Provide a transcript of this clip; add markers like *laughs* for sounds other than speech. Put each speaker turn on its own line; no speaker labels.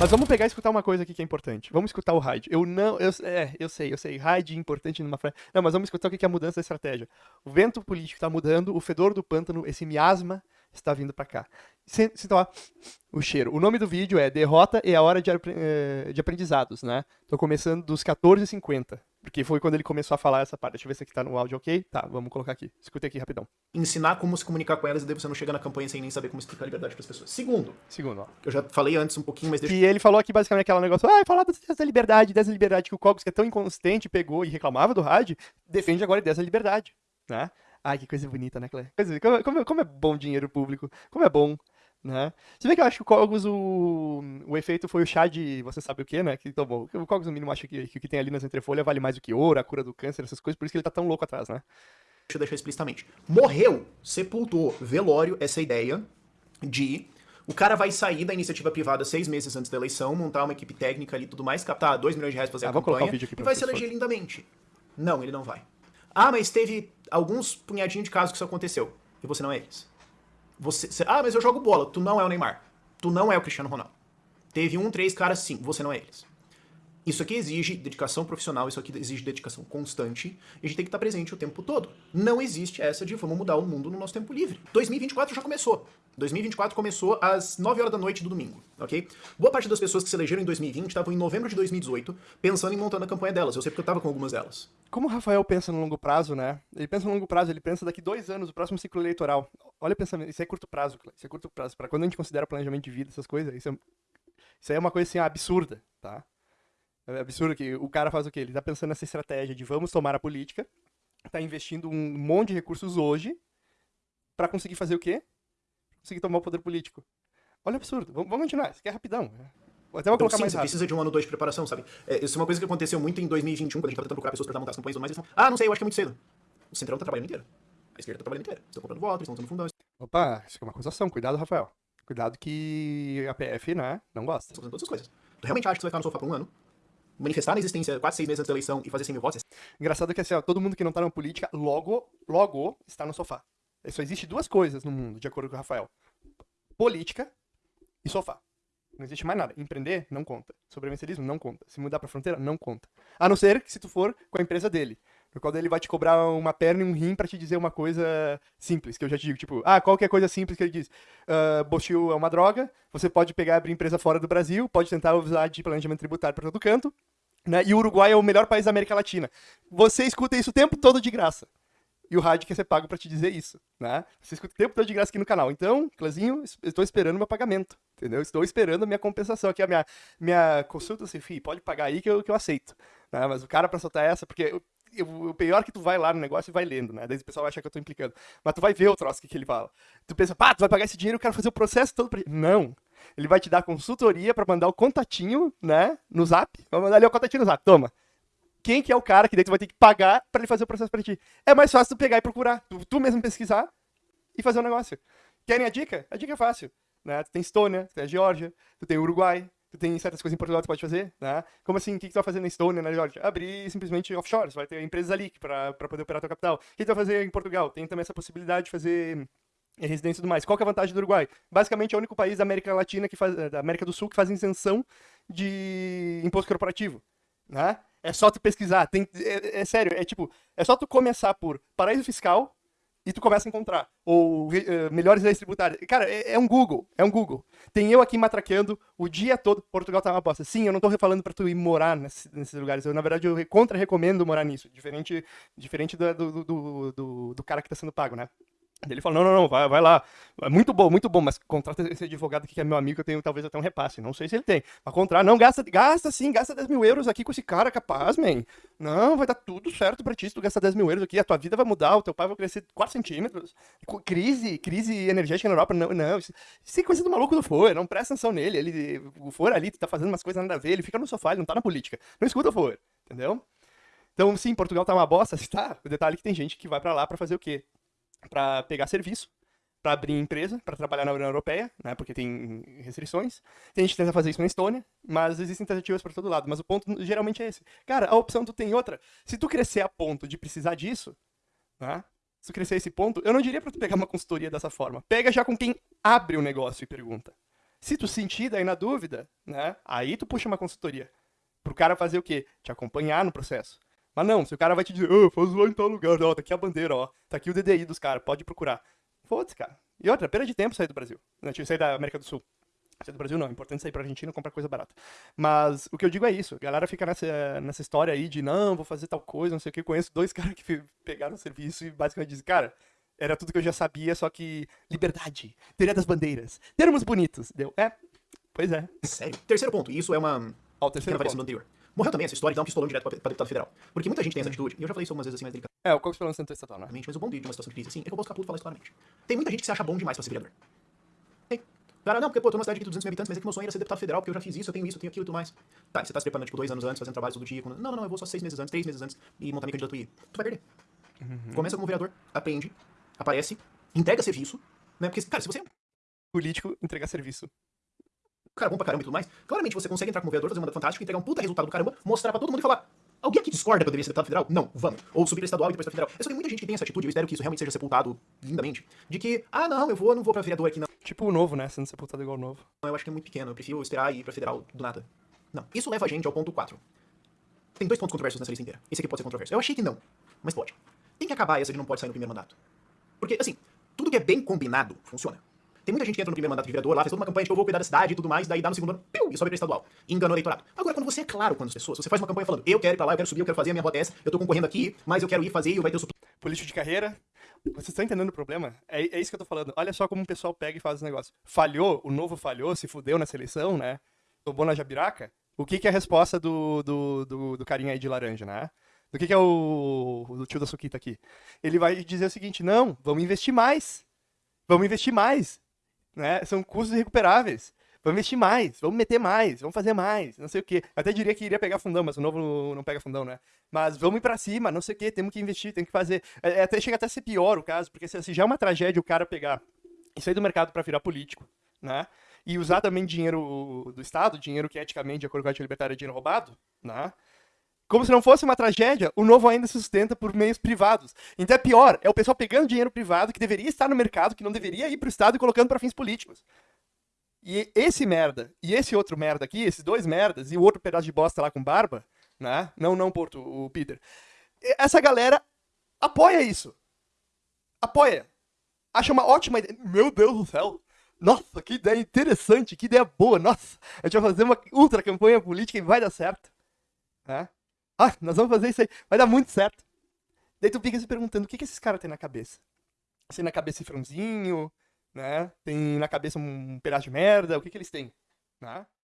Mas vamos pegar e escutar uma coisa aqui que é importante. Vamos escutar o Hyde. Eu não. Eu, é, eu sei, eu sei. Hyde é importante numa frase. Não, mas vamos escutar o que é a mudança da estratégia. O vento político está mudando, o fedor do pântano, esse miasma está vindo para cá. Sinta lá o cheiro. O nome do vídeo é Derrota e a Hora de, eh, de Aprendizados, né? Tô começando dos 14h50. Porque foi quando ele começou a falar essa parte. Deixa eu ver se aqui tá no áudio ok. Tá, vamos colocar aqui. Escuta aqui rapidão.
Ensinar como se comunicar com elas e daí você não chega na campanha sem nem saber como explicar a liberdade para as pessoas. Segundo.
Segundo, ó.
Que eu já falei antes um pouquinho, mas deixa...
E ele falou aqui basicamente aquele negócio, ah, falar dessa liberdade, dessa liberdade que o Cogos, que é tão inconsistente, pegou e reclamava do rádio, defende agora dessa liberdade, né? Ai, que coisa bonita, né, Clé? Como, como, como é bom dinheiro público, como é bom né? Se bem que eu acho que o Cogos, o, o efeito foi o chá de você sabe o que, né? Que tomou. O Cogos, no mínimo, acha que, que o que tem ali nas entrefolhas vale mais do que ouro, a cura do câncer, essas coisas, por isso que ele tá tão louco atrás, né?
Deixa eu deixar explicitamente. Morreu, sepultou, velório, essa ideia de o cara vai sair da iniciativa privada seis meses antes da eleição, montar uma equipe técnica ali e tudo mais, captar dois milhões de reais pra fazer ah, a campanha e vai se eleger lindamente. Não, ele não vai. Ah, mas teve alguns punhadinhos de casos que isso aconteceu. E você não é eles. Você, você, ah, mas eu jogo bola. Tu não é o Neymar. Tu não é o Cristiano Ronaldo. Teve um, três caras sim, você não é eles. Isso aqui exige dedicação profissional, isso aqui exige dedicação constante, e a gente tem que estar presente o tempo todo. Não existe essa de vamos mudar o mundo no nosso tempo livre. 2024 já começou. 2024 começou às 9 horas da noite do domingo, ok? Boa parte das pessoas que se elegeram em 2020 estavam em novembro de 2018 pensando em montar a campanha delas. Eu sei porque eu estava com algumas delas.
Como o Rafael pensa no longo prazo, né? Ele pensa no longo prazo, ele pensa daqui dois anos, o próximo ciclo eleitoral. Olha o pensamento, isso é curto prazo, isso é curto prazo. Para quando a gente considera planejamento de vida, essas coisas, isso é, isso é uma coisa assim absurda, tá? É absurdo que o cara faz o quê? Ele tá pensando nessa estratégia de vamos tomar a política, tá investindo um monte de recursos hoje para conseguir fazer o quê? Conseguir tomar o poder político. Olha o absurdo. Vamos, vamos continuar, isso aqui é rapidão. Até vou colocar
sim,
mais
você precisa de um ano ou dois de preparação, sabe? É, isso é uma coisa que aconteceu muito em 2021, quando a gente tava tentando procurar pessoas pra montar as campanhas e tudo mais, eles falam, ah, não sei, eu acho que é muito cedo. O Centrão tá trabalhando inteiro. A esquerda tá trabalhando inteiro. Estão comprando votos, estão usando fundão.
Opa, isso é uma acusação. Cuidado, Rafael. Cuidado que a PF, né, não gosta.
Estão fazendo todas essas coisas. Tu realmente acha que você vai ficar no sofá por um ano? Manifestar a existência quase seis meses antes da eleição e fazer 100 mil votos.
Engraçado que assim, ó, todo mundo que não tá na política, logo, logo, está no sofá. Só existe duas coisas no mundo, de acordo com o Rafael. Política e sofá. Não existe mais nada. Empreender, não conta. Sobrevivencialismo, não conta. Se mudar pra fronteira, não conta. A não ser que se tu for com a empresa dele. No qual ele vai te cobrar uma perna e um rim para te dizer uma coisa simples, que eu já te digo, tipo, ah, qualquer coisa simples que ele diz. Uh, Bochil é uma droga, você pode pegar e abrir empresa fora do Brasil, pode tentar usar de planejamento tributário para todo canto, né? E o Uruguai é o melhor país da América Latina. Você escuta isso o tempo todo de graça. E o rádio quer ser pago para te dizer isso, né? Você escuta o tempo todo de graça aqui no canal. Então, Clezinho, estou esperando meu pagamento, entendeu? Estou esperando a minha compensação aqui, a minha, minha consulta, assim, pode pagar aí que eu, que eu aceito. Né? Mas o cara para soltar essa, porque o pior é que tu vai lá no negócio e vai lendo, né? Daí o pessoal vai achar que eu tô implicando. Mas tu vai ver o troço que, que ele fala. Tu pensa, pá, tu vai pagar esse dinheiro eu quero fazer o processo todo pra Não. Ele vai te dar consultoria para mandar o contatinho, né? No zap. Vai mandar ali o contatinho no zap. Toma. Quem que é o cara que daí tu vai ter que pagar para ele fazer o processo pra ti? É mais fácil tu pegar e procurar. Tu, tu mesmo pesquisar e fazer o um negócio. Querem a dica? A dica é fácil. Né? Tu tem Estônia, tu tem a Geórgia, tu tem o Uruguai, tem certas coisas em Portugal que tu pode fazer, né? Como assim? O que, tu vai fazer na Estônia, na Georgia? Abrir simplesmente offshore, você vai ter empresas ali para poder operar tua capital. O que tu vai fazer em Portugal? Tem também essa possibilidade de fazer residência e tudo mais. Qual que é a vantagem do Uruguai? Basicamente é o único país da América Latina que faz, da América do Sul que faz isenção de imposto corporativo, né? É só tu pesquisar, tem, é, é sério, é tipo, é só tu começar por paraíso fiscal, e tu começa a encontrar. Ou uh, melhores leis tributárias. Cara, é, é, um Google. É um Google. Tem eu aqui matraqueando o dia todo. Portugal tá uma bosta. Sim, eu não tô falando pra tu ir morar nesse, nesses lugares. Eu, na verdade, eu contra-recomendo morar nisso. Diferente, diferente do, do, do, do, do cara que tá sendo pago, né? Ele falou, não, não, não, vai, vai lá. É muito bom, muito bom, mas contrata esse advogado aqui que é meu amigo, eu tenho talvez até um repasse. Não sei se ele tem. Mas contrata, não, gasta, gasta sim, gasta 10 mil euros aqui com esse cara, capaz, man. Não, vai dar tudo certo pra ti se tu gastar 10 mil euros aqui, a tua vida vai mudar, o teu pai vai crescer 4 centímetros. Crise, crise energética na Europa, não, não. Isso, é coisa do maluco do For, não presta atenção nele. Ele, o For ali tá fazendo umas coisas nada a ver, ele fica no sofá, ele não tá na política. Não escuta o For, entendeu? Então, sim, Portugal tá uma bosta, *laughs* tá. O detalhe é que tem gente que vai para lá para fazer o quê? Para pegar serviço, para abrir empresa, para trabalhar na União Europeia, né, porque tem restrições. Tem gente que tenta fazer isso na Estônia, mas existem tentativas para todo lado. Mas o ponto geralmente é esse. Cara, a opção tu tem outra. Se tu crescer a ponto de precisar disso, né, se tu crescer a esse ponto, eu não diria para tu pegar uma consultoria dessa forma. Pega já com quem abre o negócio e pergunta. Se tu sentir daí na dúvida, né? Aí tu puxa uma consultoria. Pro cara fazer o quê? Te acompanhar no processo. Mas não, se o cara vai te dizer, oh, faz lá em tal lugar, ó, tá aqui a bandeira, ó, tá aqui o DDI dos caras, pode procurar. Foda-se, cara. E outra, perda de tempo sair do Brasil. Né? Sair da América do Sul. Sair do Brasil não, é importante sair pra Argentina e comprar coisa barata. Mas o que eu digo é isso, a galera fica nessa, nessa história aí de não, vou fazer tal coisa, não sei o que. Eu conheço dois *laughs* caras que pegaram o serviço e basicamente dizem, cara, era tudo que eu já sabia, só que liberdade, teoria das bandeiras, termos bonitos. Deu, é, pois é.
Sério. Terceiro ponto, e isso é uma.
Ó, o terceiro
anterior. Morreu também essa história de dar um pistolão direto pra, pra deputado federal. Porque muita gente tem essa atitude, e eu já falei isso algumas vezes assim mais delicadamente,
É, o Cox pelo centro estatal, né?
mas o bom de de uma situação de crise assim é que eu posso ficar puto e falar isso claramente. Tem muita gente que se acha bom demais pra ser vereador. Tem. Cara, não, porque pô, eu tô numa cidade de 200 mil habitantes, mas é que meu sonho era ser deputado federal, porque eu já fiz isso, eu tenho isso, eu tenho aquilo e tudo mais. Tá, você tá se preparando tipo dois anos antes, fazendo trabalho todo dia. Com... Não, não, não, eu vou só seis meses antes, três meses antes e montar minha candidatura e ir. Tu vai perder. Começa como vereador, aprende, aparece, entrega serviço, né? Porque, cara, se você é um
Político entregar serviço.
Cara bom pra caramba e tudo mais, claramente você consegue entrar como vereador, fazer um mandato fantástico, entregar um puta resultado do caramba, mostrar pra todo mundo e falar. Alguém aqui discorda que eu deveria ser deputado federal? Não, vamos. Ou subir estadual e depois pra federal. É só que muita gente que tem essa atitude, eu espero que isso realmente seja sepultado lindamente. De que, ah, não, eu vou, não vou pra vereador aqui, não.
Tipo o novo, né? Sendo sepultado igual o novo.
Eu acho que é muito pequeno, eu prefiro esperar e ir pra federal do nada. Não. Isso leva a gente ao ponto 4. Tem dois pontos controversos nessa lista inteira. Esse aqui pode ser controverso. Eu achei que não, mas pode. Tem que acabar essa de não pode sair no primeiro mandato. Porque, assim, tudo que é bem combinado funciona. Tem muita gente que entra no primeiro mandato de vereador lá, fez toda uma campanha de que eu vou cuidar da cidade e tudo mais, daí dá no segundo ano, piu, e sobe pra estadual. E engana o eleitorado. Agora, quando você é claro com as pessoas, você faz uma campanha falando, eu quero ir pra lá, eu quero subir, eu quero fazer, a minha rota é essa, eu tô concorrendo aqui, mas eu quero ir fazer e vai ter o.
Político de carreira. Vocês estão entendendo o problema? É, é isso que eu tô falando. Olha só como o pessoal pega e faz esse negócio. Falhou, o novo falhou, se fudeu nessa eleição, né? Tomou na jabiraca. O que, que é a resposta do, do, do, do carinha aí de laranja, né? Do que, que é o, o tio da Suquita aqui? Ele vai dizer o seguinte: não, vamos investir mais. Vamos investir mais. Né? São custos irrecuperáveis. Vamos investir mais, vamos meter mais, vamos fazer mais, não sei o quê. Até diria que iria pegar fundão, mas o novo não pega fundão, né? Mas vamos ir pra cima, não sei o quê, temos que investir, tem que fazer. É, até chega até a ser pior o caso, porque se, se já é uma tragédia o cara pegar e sair do mercado para virar político, né? E usar também dinheiro do Estado, dinheiro que eticamente, de acordo com a libertária, é dinheiro roubado, né? Como se não fosse uma tragédia, o novo ainda se sustenta por meios privados. Então é pior, é o pessoal pegando dinheiro privado que deveria estar no mercado, que não deveria ir pro Estado e colocando para fins políticos. E esse merda, e esse outro merda aqui, esses dois merdas, e o outro pedaço de bosta lá com barba, né? Não, não, Porto, o Peter. Essa galera apoia isso. Apoia. Acha uma ótima ideia. Meu Deus do céu. Nossa, que ideia interessante, que ideia boa. Nossa, a gente vai fazer uma ultra campanha política e vai dar certo. Né? *laughs* Ah, nós vamos fazer isso aí. Vai dar muito certo. Daí tu fica se perguntando o que, que esses caras têm na cabeça. Se na cabeça cifrãozinho, né? Tem na cabeça um pedaço de merda, o que que eles têm, né?